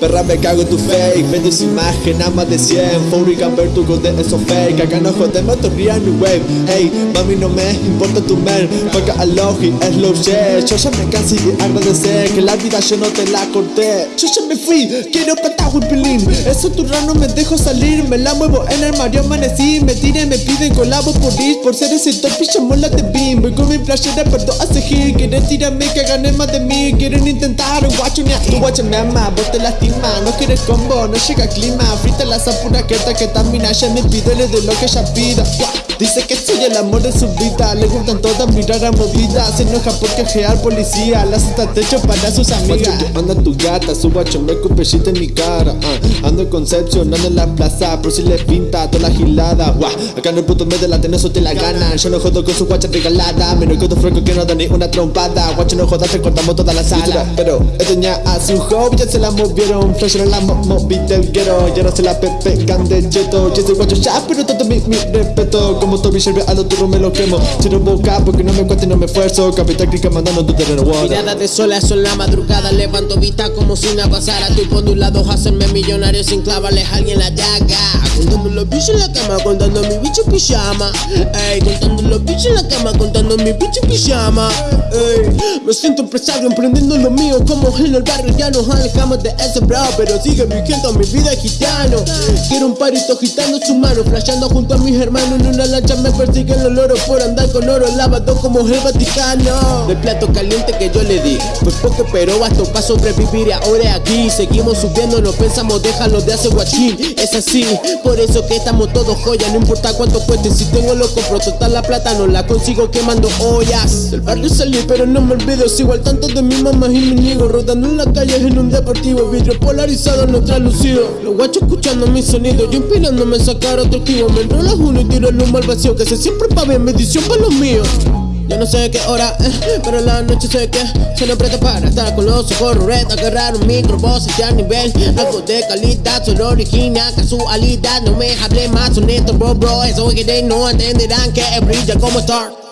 Perra me cago en tu fake Vende su imagen a más de 100 Foury camper tu de eso fake. Acá no jodemos tu real new wave. Ey, mami no me importa tu mer Porque a logi es lo shit Yo ya me cansé de agradecer Que la vida yo no te la corté. Yo ya me fui, quiero cantar un pelín Eso tu rano me dejo salir Me la muevo en el Mario amanecí. Me tiren, me piden colabo por ir Por ser ese top y mola de beam. Voy con mi playera pero a seguir. Quieren tirarme que ganen más de mí. Quieren intentar un guacho ni a Tu guacho me ama, vos te lastima no quieres combo, no llega clima. Frita la zapura que que tamina Ya me pide de lo que ella pida. Dice que soy el amor de su vida. Le gustan todas mi rara movida Se enoja porque gear policía. La hasta techo para sus amigas. Anda tu gata, su guacho me cupechita en mi cara. Uh. Ando en Concepción, ando en la plaza. Por si le pinta toda la gilada. Acá en el puto medio la tenés o te la ganan Yo no jodo con su guacha regalada. Menos que tu fresco que no da ni una trompada. Guacho no jodas, te cortamos toda la sala. Pero es ya a su hobby ya se la movieron un flash en la móvil del guero Y ahora se la pegan de cheto Yo soy guacho ya, pero todo mi, mi respeto. Como Toby Shelby a los turros me lo quemo. Tiro boca porque no me cuesta y no me esfuerzo. Capital Crica mandando tu terreno Mirada de sola, son la madrugada Levanto vista como si nada pasara. Estoy por un lado hacerme millonario sin clavarles a alguien la daga Contando los bichos en la cama, contando mi bicho pijama. Ey, contando los bichos en la cama, contando mi bicho pijama. Ey, me siento empresario emprendiendo lo mío Como en el barrio ya nos alejamos de ese pero sigue vigente mi vida gitano. Quiero un parito gitano su mano Flashando junto a mis hermanos En una lancha me persiguen los loros Por andar con oro lavado como el Vaticano. Del plato caliente que yo le di Pues poco pero bastó para sobrevivir Y ahora aquí. Seguimos subiendo No pensamos déjalo de hacer guachín. Es así, por eso que estamos todos joya No importa cuánto cueste, si tengo lo compro Total la plata no la consigo quemando ollas. Del barrio salí pero no me olvido Sigo al tanto de mi mamá y mi niego Rodando en la calle en un deportivo Vidrio polarizado no translucido Los guachos escuchando mi sonido Yo inspirándome a sacar otro kibo Me enrolo uno y tiro el humo al vacío Que se siempre pa' bien medición para los míos yo no sé qué hora, eh, pero la noche sé que se lo presta para estar con los ojos red, agarrar un micro, voz a nivel, algo de calidad, solo original, casualidad, no me hable más honesto, bro, bro, eso que they no entenderán que brilla como star.